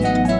Música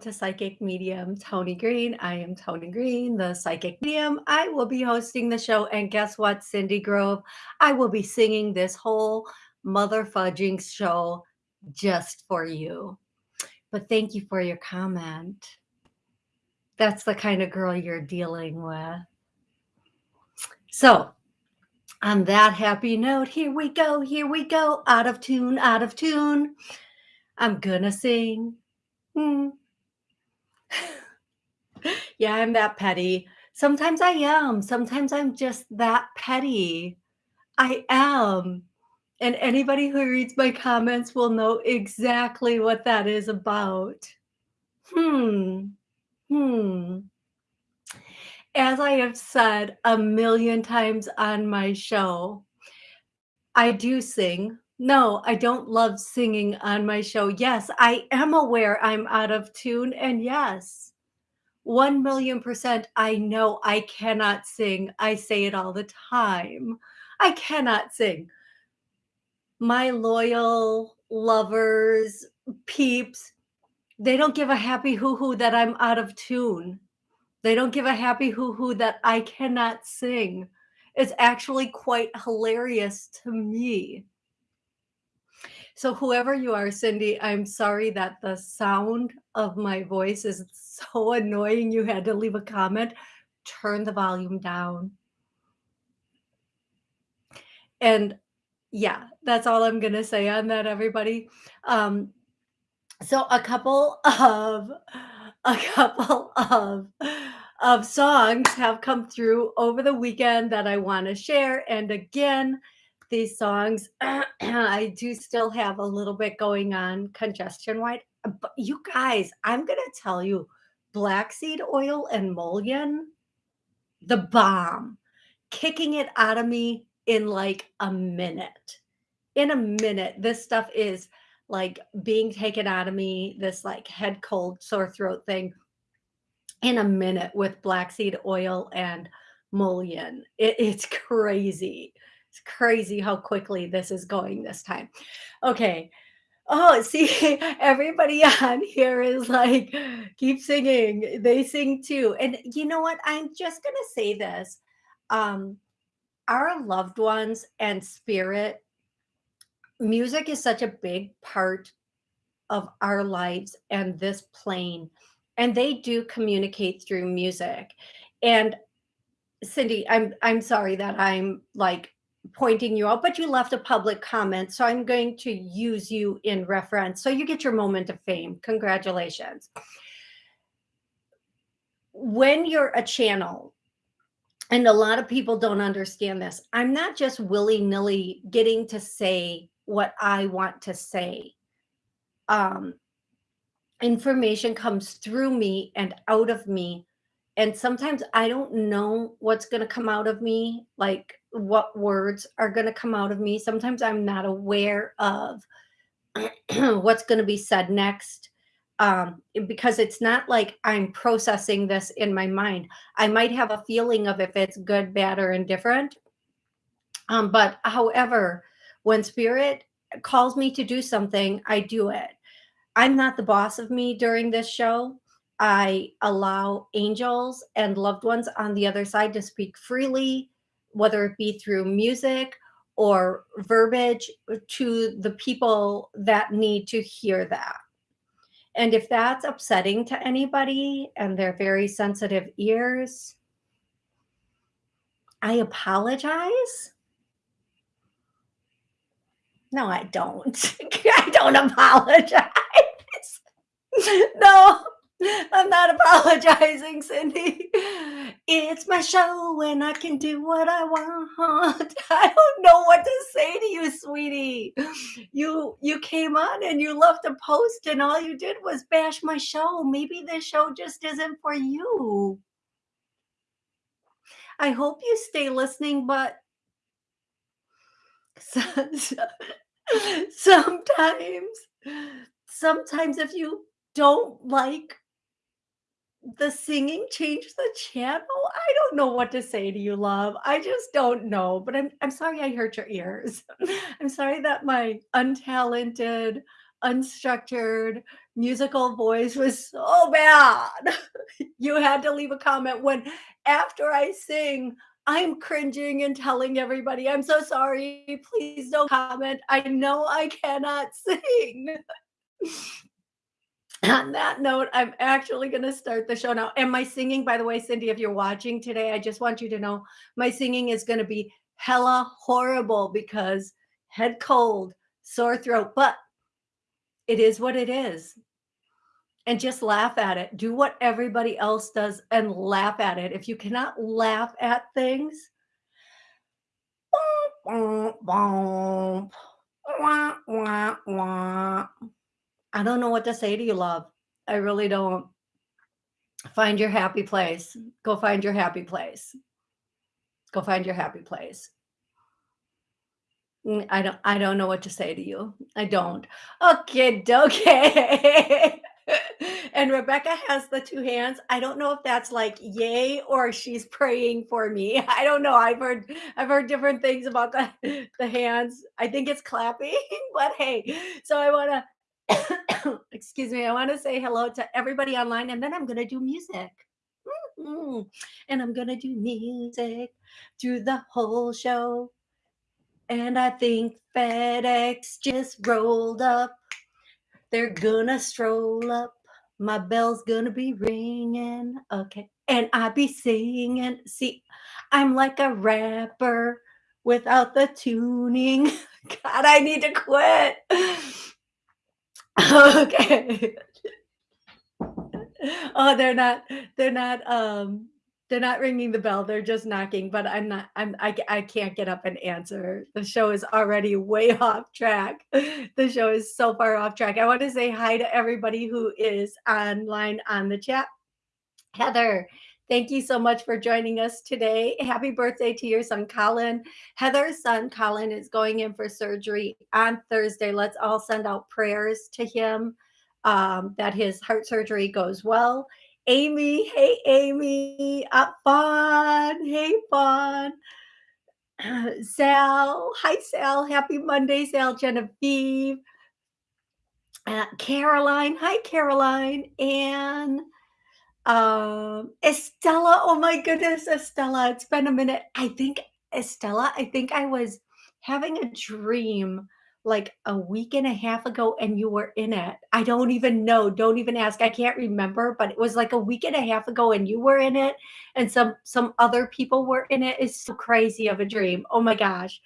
to Psychic Medium Tony Green. I am Tony Green, the Psychic Medium. I will be hosting the show. And guess what, Cindy Grove? I will be singing this whole mother fudging show just for you. But thank you for your comment. That's the kind of girl you're dealing with. So, on that happy note, here we go, here we go. Out of tune, out of tune. I'm gonna sing. Hmm. yeah, I'm that petty. Sometimes I am. Sometimes I'm just that petty. I am. And anybody who reads my comments will know exactly what that is about. Hmm. Hmm. As I have said a million times on my show, I do sing. No, I don't love singing on my show. Yes, I am aware I'm out of tune. And yes, 1 million percent, I know I cannot sing. I say it all the time. I cannot sing. My loyal lovers, peeps, they don't give a happy hoo-hoo that I'm out of tune. They don't give a happy hoo-hoo that I cannot sing. It's actually quite hilarious to me. So whoever you are, Cindy, I'm sorry that the sound of my voice is so annoying you had to leave a comment. Turn the volume down. And yeah, that's all I'm going to say on that, everybody. Um, so a couple of a couple of of songs have come through over the weekend that I want to share. And again, these songs, I do still have a little bit going on congestion wise. But you guys, I'm going to tell you, black seed oil and mullein, the bomb, kicking it out of me in like a minute. In a minute, this stuff is like being taken out of me, this like head cold, sore throat thing in a minute with black seed oil and mullein. It, it's crazy. It's crazy how quickly this is going this time. Okay. Oh, see, everybody on here is like, keep singing. They sing too. And you know what? I'm just going to say this. Um, our loved ones and spirit, music is such a big part of our lives and this plane. And they do communicate through music. And Cindy, I'm I'm sorry that I'm like pointing you out, but you left a public comment. So I'm going to use you in reference. So you get your moment of fame. Congratulations. When you're a channel, and a lot of people don't understand this, I'm not just willy nilly getting to say what I want to say. Um, information comes through me and out of me. And sometimes I don't know what's going to come out of me. Like what words are going to come out of me. Sometimes I'm not aware of what's going to be said next um, because it's not like I'm processing this in my mind. I might have a feeling of if it's good, bad, or indifferent. Um, but however, when spirit calls me to do something, I do it. I'm not the boss of me during this show. I allow angels and loved ones on the other side to speak freely whether it be through music or verbiage to the people that need to hear that. And if that's upsetting to anybody and they're very sensitive ears, I apologize. No, I don't. I don't apologize. no, I'm not apologizing, Cindy. It's my show and I can do what I want. I don't know what to say to you, sweetie. You you came on and you left a post and all you did was bash my show. Maybe this show just isn't for you. I hope you stay listening, but sometimes sometimes if you don't like the singing changed the channel? I don't know what to say to you, love. I just don't know, but I'm I'm sorry I hurt your ears. I'm sorry that my untalented, unstructured musical voice was so bad. You had to leave a comment when after I sing, I'm cringing and telling everybody, "I'm so sorry. Please don't comment. I know I cannot sing." On that note, I'm actually going to start the show now. And my singing, by the way, Cindy, if you're watching today, I just want you to know my singing is going to be hella horrible because head cold, sore throat, but it is what it is. And just laugh at it. Do what everybody else does and laugh at it. If you cannot laugh at things, wah, wah, wah, I don't know what to say to you, love. I really don't. Find your happy place. Go find your happy place. Go find your happy place. Mm, I don't I don't know what to say to you. I don't. Okay, okay. and Rebecca has the two hands. I don't know if that's like yay or she's praying for me. I don't know. I've heard I've heard different things about the the hands. I think it's clapping, but hey. So I want to excuse me, I want to say hello to everybody online and then I'm going to do music. Mhm. And I'm going to do music through the whole show. And I think FedEx just rolled up. They're gonna stroll up. My bell's gonna be ringing. Okay. And I be singing. See, I'm like a rapper without the tuning. God, I need to quit. Okay. Oh, they're not they're not, um, they're not ringing the bell, they're just knocking, but I'm not I'm I I can't get up and answer. The show is already way off track. The show is so far off track. I wanna say hi to everybody who is online on the chat. Heather, thank you so much for joining us today. Happy birthday to your son, Colin. Heather's son, Colin, is going in for surgery on Thursday. Let's all send out prayers to him um, that his heart surgery goes well. Amy, hey, Amy, up Fawn, hey, Fawn. Sal, hi, Sal. Happy Monday, Sal, Genevieve. Uh, Caroline, hi, Caroline. And um, Estella, oh my goodness, Estella, it's been a minute. I think Estella, I think I was having a dream like a week and a half ago and you were in it. I don't even know. Don't even ask. I can't remember, but it was like a week and a half ago and you were in it and some some other people were in it. It's so crazy of a dream. Oh my gosh.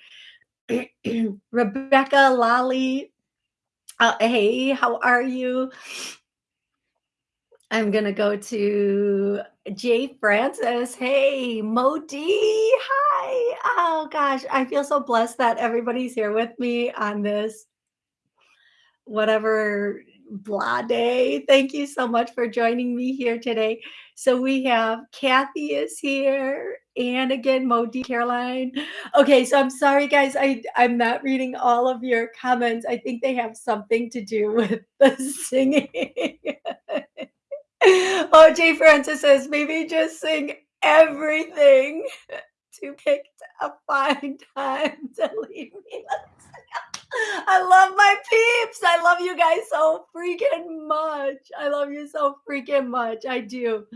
Rebecca Lolly. Uh, hey, how are you? I'm gonna go to Jay Francis. Hey, Modi. Hi. Oh gosh, I feel so blessed that everybody's here with me on this whatever blah day. Thank you so much for joining me here today. So we have Kathy is here and again Modi Caroline. Okay, so I'm sorry guys. I I'm not reading all of your comments. I think they have something to do with the singing. Oh, Jay Francis says, maybe just sing everything to pick a fine time to leave me. I love my peeps. I love you guys so freaking much. I love you so freaking much. I do.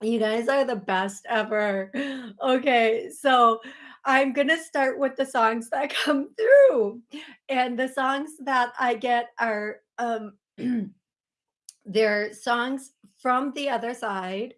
You guys are the best ever. Okay, so I'm gonna start with the songs that come through. And the songs that I get are um they're songs from the other side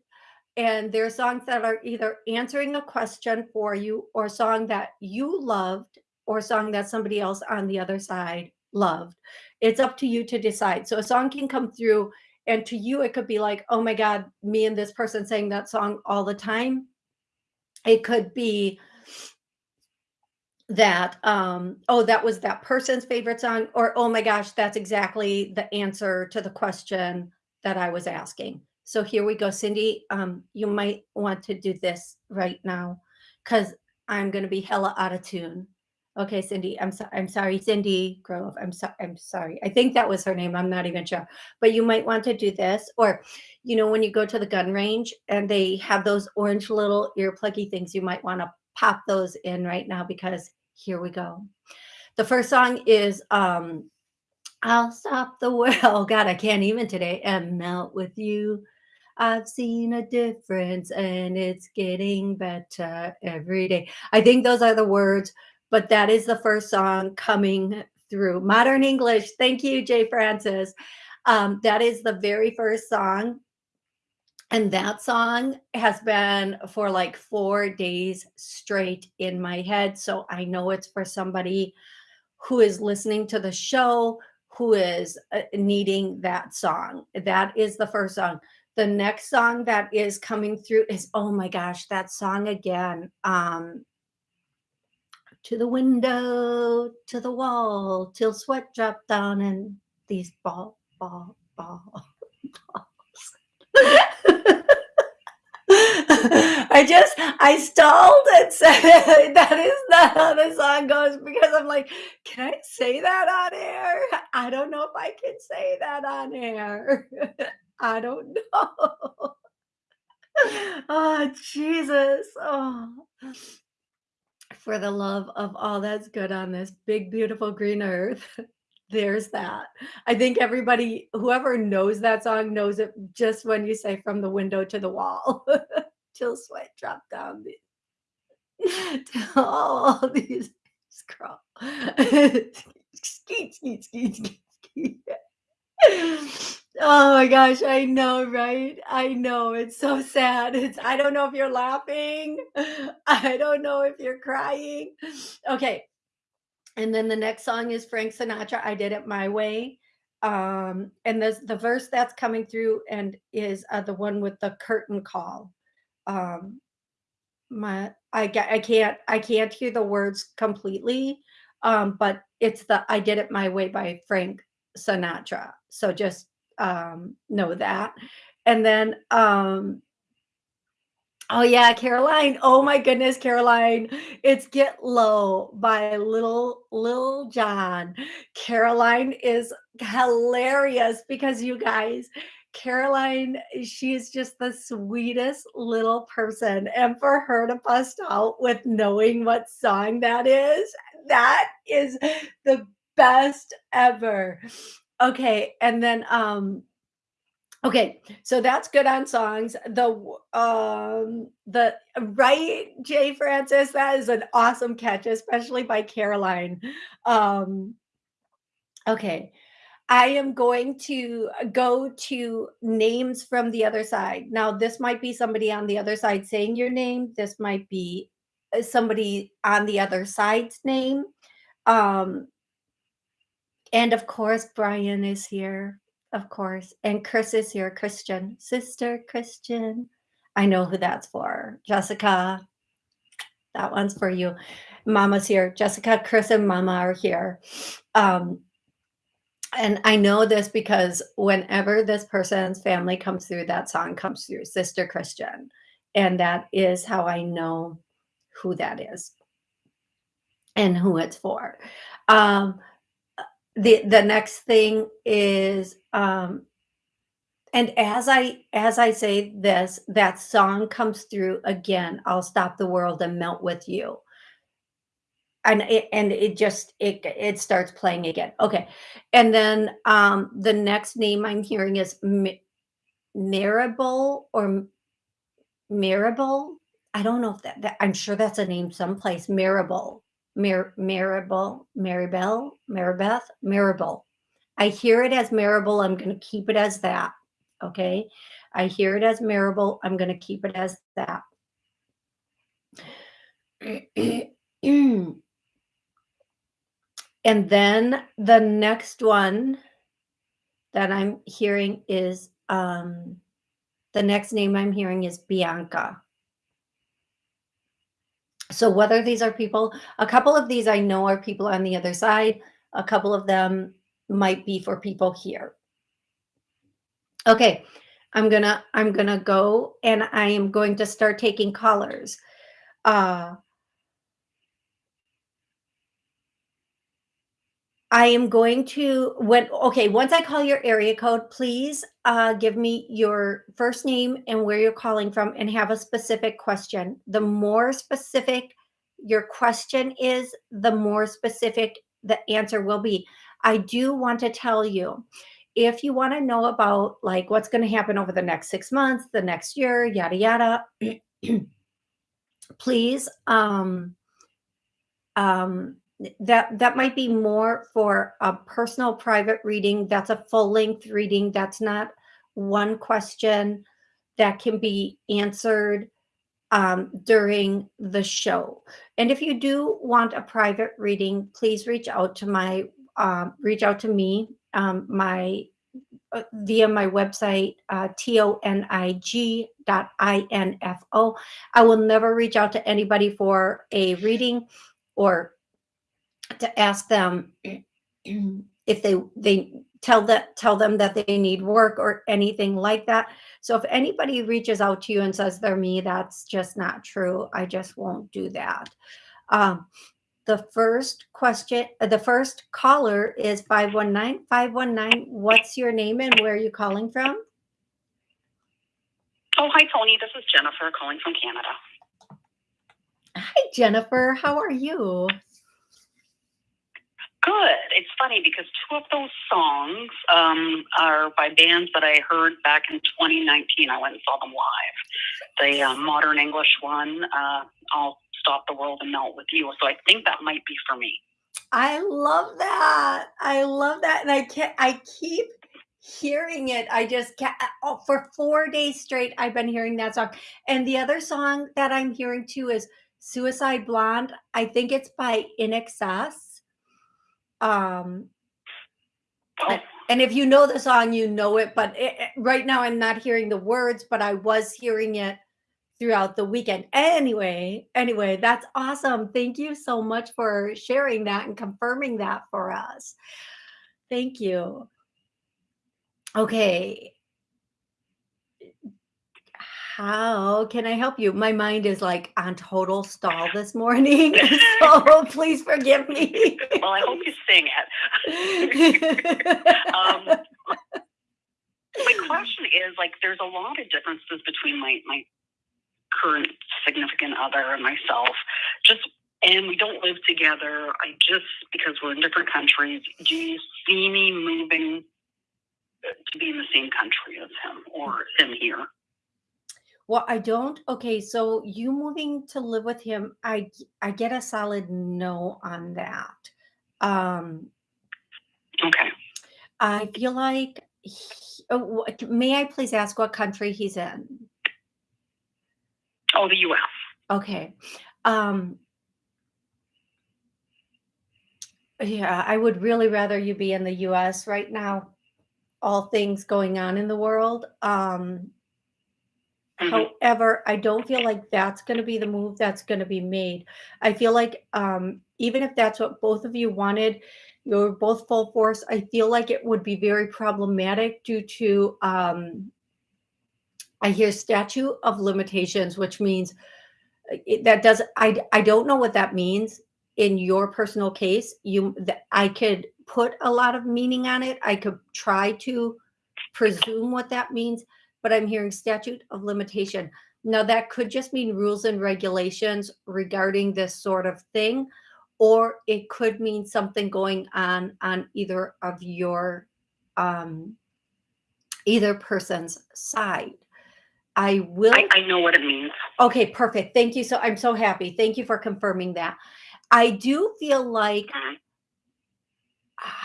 and they're songs that are either answering a question for you or song that you loved or song that somebody else on the other side loved. It's up to you to decide. So a song can come through and to you, it could be like, "Oh my god, me and this person sang that song all the time." It could be that, um, "Oh, that was that person's favorite song," or, "Oh my gosh, that's exactly the answer to the question that I was asking." So here we go, Cindy, um, you might want to do this right now because I'm gonna be hella out of tune. Okay, Cindy, I'm so I'm sorry, Cindy Grove, I'm so I'm sorry. I think that was her name, I'm not even sure, but you might want to do this, or, you know, when you go to the gun range and they have those orange little ear pluggy things, you might wanna pop those in right now because here we go. The first song is, um, I'll stop the world God, I can't even today, and melt with you. I've seen a difference, and it's getting better every day. I think those are the words, but that is the first song coming through. Modern English, thank you, Jay Francis. Um, that is the very first song, and that song has been for, like, 4 days straight in my head, so I know it's for somebody who is listening to the show, who is, uh, needing that song. That is the first song. The next song that is coming through is oh my gosh, that song again, um To the window, to the wall, till sweat drop down and these ball ball ball balls. I just I stalled and said that is not how the song goes because I'm like, "Can I say that on air? I don't know if I can say that on air. I don't know." Oh, Jesus. Oh. For the love of all that's good on this big, beautiful green earth. There's that. I think everybody whoever knows that song knows it just when you say from the window to the wall. Till sweat drop down the till all these scroll skeet, skeet, skeet, skeet, skeet. Oh my gosh, I know, right? I know, it's so sad. It's I don't know if you're laughing. I don't know if you're crying. Okay. And then the next song is Frank Sinatra, I Did It My Way. Um, and this the verse that's coming through and is, uh, the one with the curtain call. Um, my I I can't I can't hear the words completely, um, but it's the I Did It My Way by Frank Sinatra. So just, um, know that. And then, um Oh yeah, Caroline. Oh my goodness, Caroline. It's Get Low by Little Lil Jon. Caroline is hilarious because you guys, Caroline, she is just the sweetest little person, and for her to bust out with knowing what song that is, that is the best ever. Okay, and then, um Okay, so that's good on songs. The um, the right, Jay Francis? That is an awesome catch, especially by Caroline. Um Okay. I am going to, uh, go to names from the other side. Now this might be somebody on the other side saying your name, this might be, uh, somebody on the other side's name. Um and of course, Brian is here, of course, and Chris is here, Christian, Sister Christian. I know who that's for. Jessica, that one's for you. Mama's here. Jessica, Chris, and mama are here. Um and I know this because whenever this person's family comes through, that song comes through, Sister Christian, and that is how I know who that is and who it's for. Um, the the next thing is, um and as I as I say this, that song comes through again, I'll Stop the World and Melt with You. And it and it just it it starts playing again. Okay, and then, um, the next name I'm hearing is M Maribel or M Mirabel? I don't know if that that I'm sure that's a name someplace, Maribel. Mar Maribel, Maribel, Maribeth, Maribel. I hear it as Maribel, I'm gonna keep it as that, okay? I hear it as Maribel, I'm gonna keep it as that. And then the next one that I'm hearing is Um, the next name I'm hearing is Bianca. So whether these are people, a couple of these I know are people on the other side. A couple of them might be for people here. Okay, I'm gonna I'm gonna go and I am going to start taking callers. Uh, I am going to when okay, once I call your area code, please uh, give me your first name and where you're calling from and have a specific question. The more specific your question is, the more specific the answer will be. I do want to tell you if you want to know about like what's going to happen over the next six months, the next year, yada yada, please um um that that might be more for a personal private reading that's a full length reading that's not one question that can be answered um, during the show. And if you do want a private reading please reach out to my uh, reach out to me um, my uh, via my website uh, tonig dot info i will never reach out to anybody for a reading or to ask them if they they tell that tell them that they need work or anything like that. So if anybody reaches out to you and says they're me, that's just not true. I just won't do that. Um, the first question, uh, the first caller is 519. 519, what's your name and where are you calling from? Oh, hi, Tony. This is Jennifer calling from Canada. Hi, Jennifer. How are you? Good. It's funny because two of those songs um, are by bands that I heard back in 2019. I went and saw them live. The uh, Modern English one, uh, I'll Stop the World and Melt with You. So I think that might be for me. I love that. I love that. And I can't, I keep hearing it. I just can't, oh, for four days straight, I've been hearing that song. And the other song that I'm hearing too is Suicide Blonde. I think it's by INXS um, oh. and if you know the song, you know it. But it, right now, I'm not hearing the words, but I was hearing it throughout the weekend. Anyway, anyway, that's awesome. Thank you so much for sharing that and confirming that for us. Thank you. Okay how can I help you? My mind is like on total stall this morning, so please forgive me. well, I hope you sing it. um, my question is like, there's a lot of differences between my my current significant other and myself. Just and we don't live together. I just because we're in different countries. Do you see me moving to be in the same country as him or him here? Well, I don't. Okay, so you moving to live with him, I I get a solid no on that. Um, Okay. I feel like he, oh, may I please ask what country he's in? Oh, the U.S. Okay. Um, yeah, I would really rather you be in the US right now. All things going on in the world. Um, Mm-hmm. However, I don't feel like that's going to be the move that's going to be made. I feel like um, even if that's what both of you wanted, you're both full force. I feel like it would be very problematic due to um, I hear statute of limitations, which means uh, it, that does I I don't know what that means in your personal case. You I could put a lot of meaning on it. I could try to presume what that means but I'm hearing statute of limitation. Now, that could just mean rules and regulations regarding this sort of thing, or it could mean something going on on either of your, um, either person's side. I will. I, I know what it means. Okay, perfect. Thank you. So I'm so happy. Thank you for confirming that. I do feel like. Mm-hmm.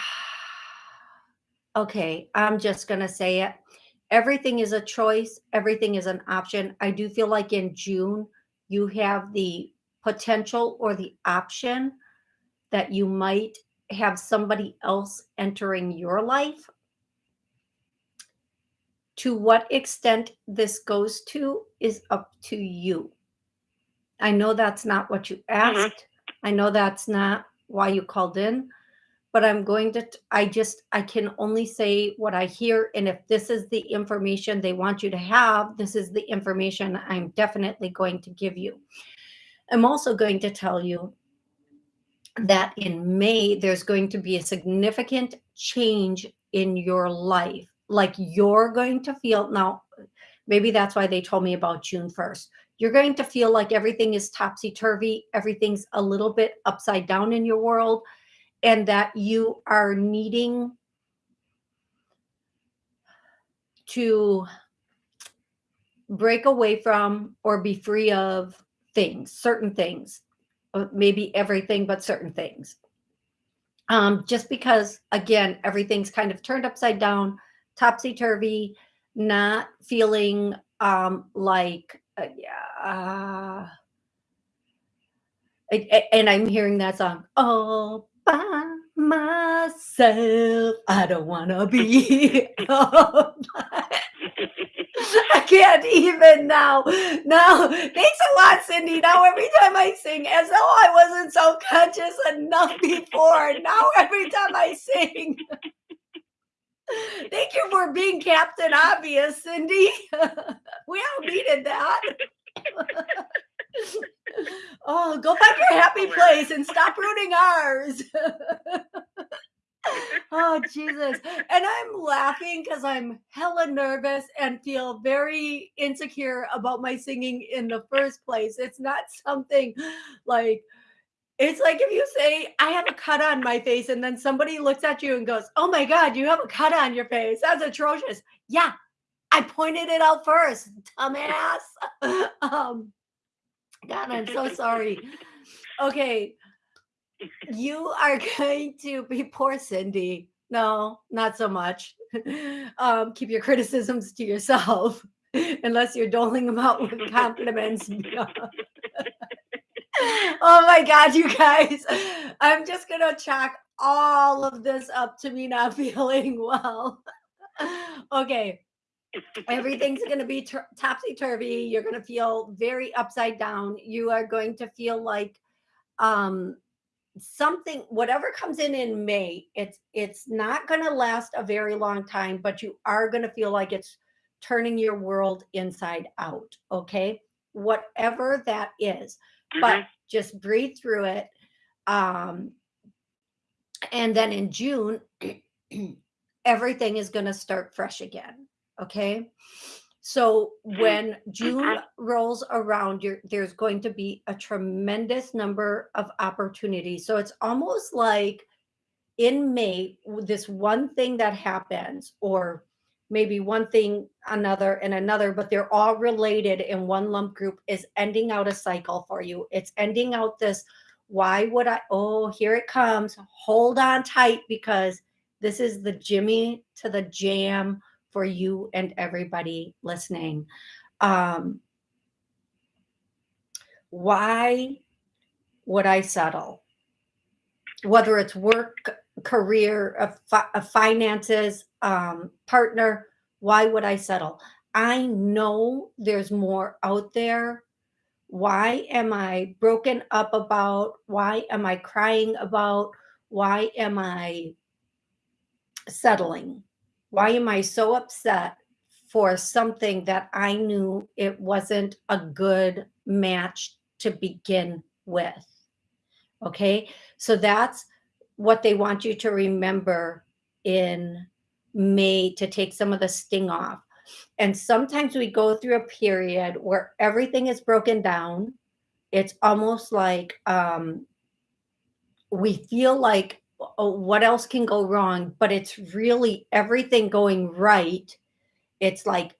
Okay, I'm just going to say it everything is a choice, everything is an option. I do feel like in June, you have the potential or the option that you might have somebody else entering your life To what extent this goes to is up to you. I know that's not what you Mhm. asked. I know that's not why you called in, but I'm going to, I just, I can only say what I hear. And if this is the information they want you to have, this is the information I'm definitely going to give you. I'm also going to tell you that in May, there's going to be a significant change in your life. Like you're going to feel now, maybe that's why they told me about June 1st. You're going to feel like everything is topsy turvy, everything's a little bit upside down in your world, and that you are needing to break away from or be free of things, certain things, uh, maybe everything, but certain things. Um, just because, again, everything's kind of turned upside down, topsy turvy, not feeling um, like, yeah. Uh, and I'm hearing that song, oh, by myself. I don't want to be. I can't even now. Now, thanks a lot, Cindy. Now, every time I sing, as though I wasn't so conscious enough before, now every time I sing, thank you for being Captain Obvious, Cindy. we all needed that. oh, go find your happy place and stop ruining ours oh Jesus. And I'm laughing because I'm hella nervous and feel very insecure about my singing in the first place. It's not something like it's like if you say, I have a cut on my face, and then somebody looks at you and goes, Oh my God, you have a cut on your face. That's atrocious. Yeah, I pointed it out first, dumbass. um, God, I'm so sorry. Okay, you are going to be poor Cindy. No, not so much. Um, keep your criticisms to yourself, unless you're doling them out with compliments. oh my God, you guys. I'm just going to chalk all of this up to me not feeling well. okay. Everything's going to be topsy turvy. You're going to feel very upside down. You are going to feel like um something whatever comes in in may it's it's not going to last a very long time but you are going to feel like it's turning your world inside out okay whatever that is Mhm. but just breathe through it um and then in june everything is going to start fresh again okay so when June uh-huh. rolls around, you're, there's going to be a tremendous number of opportunities. So it's almost like in May, this one thing that happens, or maybe one thing, another, and another, but they're all related in one lump group, is ending out a cycle for you. It's ending out this. Why would I? Oh, here it comes. Hold on tight because this is the Jimmy to the jam for you and everybody listening. Um, why would I settle? Whether it's work, career, uh, finances, um, partner, why would I settle? I know there's more out there. Why am I broken up about? Why am I crying about? Why am I settling? Why am I so upset for something that I knew it wasn't a good match to begin with? Okay, so that's what they want you to remember in May to take some of the sting off. And sometimes we go through a period where everything is broken down. It's almost like um, we feel like what else can go wrong, but it's really everything going right. It's like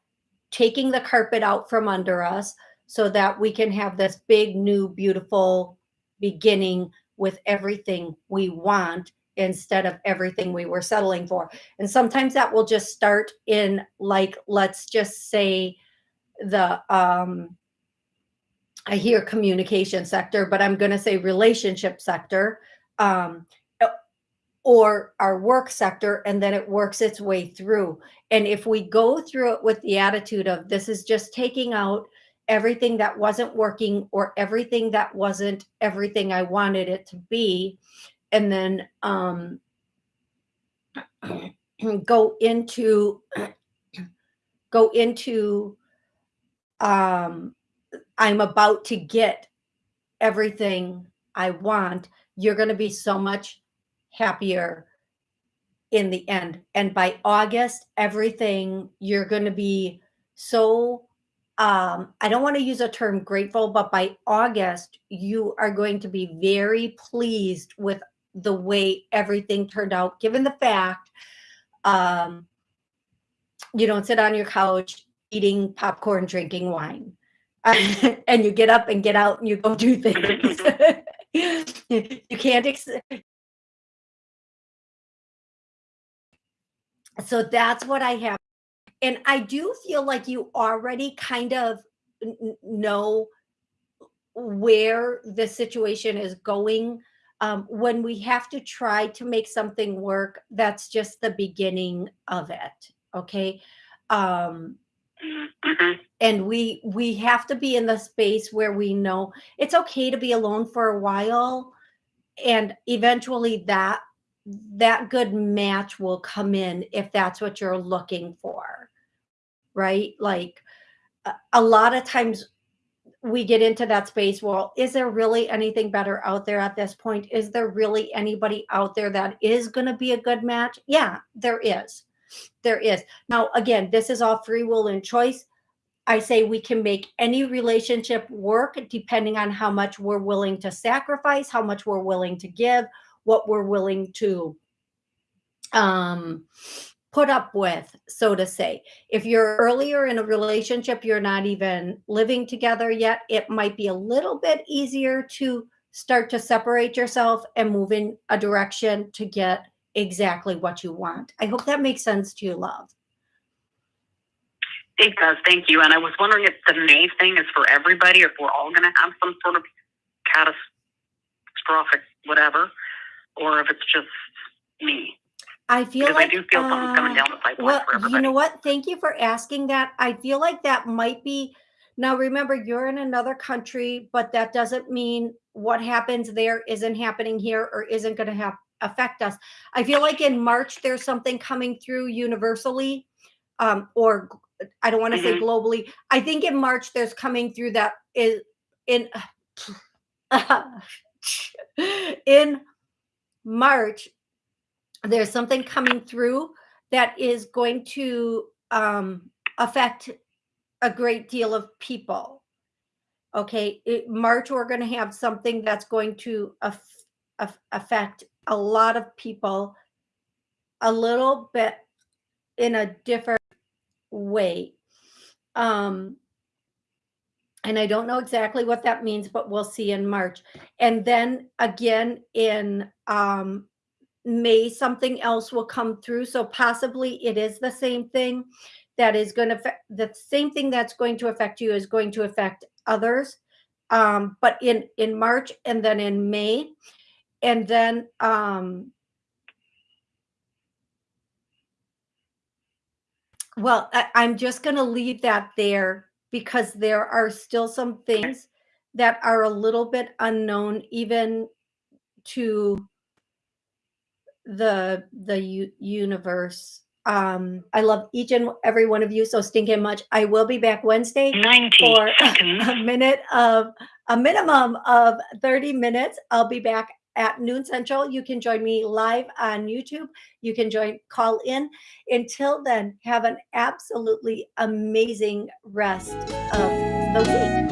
taking the carpet out from under us so that we can have this big, new, beautiful beginning with everything we want instead of everything we were settling for. And sometimes that will just start in, like, let's just say the, um, I hear communication sector, but I'm going to say relationship sector. Um, or our work sector, and then it works its way through. And if we go through it with the attitude of this is just taking out everything that wasn't working or everything that wasn't everything I wanted it to be, and then um, go into go into um, I'm about to get everything I want, you're going to be so much happier in the end. And by August, everything you're going to be so um, I don't want to use a term grateful, but by August, you are going to be very pleased with the way everything turned out, given the fact um, you don't sit on your couch eating popcorn, drinking wine. and you get up and get out and you go do things. you can't so that's what I have. And I do feel like you already kind of know where the situation is going. Um, when we have to try to make something work, that's just the beginning of it. Okay. Um, mm-hmm. and we we have to be in the space where we know it's okay to be alone for a while and eventually that that good match will come in if that's what you're looking for right? Like a, lot of times we get into that space well is there really anything better out there at this point? Is there really anybody out there that is going to be a good match? Yeah there is. There is. Now again this is all free will and choice. I say we can make any relationship work depending on how much we're willing to sacrifice, how much we're willing to give, what we're willing to um, put up with, so to say. If you're earlier in a relationship, you're not even living together yet, it might be a little bit easier to start to separate yourself and move in a direction to get exactly what you want. I hope that makes sense to you, love. It does. Thank you. And I was wondering if the May thing is for everybody, if we're all going to have some sort of catastrophic whatever, or if it's just me. I feel because like I do feel uh, something coming down the pipeline well, for everybody. You know what? Thank you for asking that. I feel like that might be. Now, remember, you're in another country, but that doesn't mean what happens there isn't happening here or isn't going to have affect us. I feel like in March there's something coming through universally, um, or I don't want to mm-hmm. say globally. I think in March there's coming through that is in in March there's something coming through that is going to um, affect a great deal of people. Okay, it, March we're going to have something that's going to af- af- affect a lot of people a little bit in a different way. Um, and I don't know exactly what that means, but we'll see in March. And then again in um, May, something else will come through. So possibly it is the same thing that is going to the same thing that's going to affect you is going to affect others. Um, but in in March and then in May, and then um, Well, I, I'm just going to leave that there because there are still some things that are a little bit unknown even to the the universe. Um, I love each and every one of you so stinking much. I will be back Wednesday 90 for a minute of a minimum of 30 minutes. I'll be back at noon central. You can join me live on YouTube. You can join call in. Until then, have an absolutely amazing rest of the week.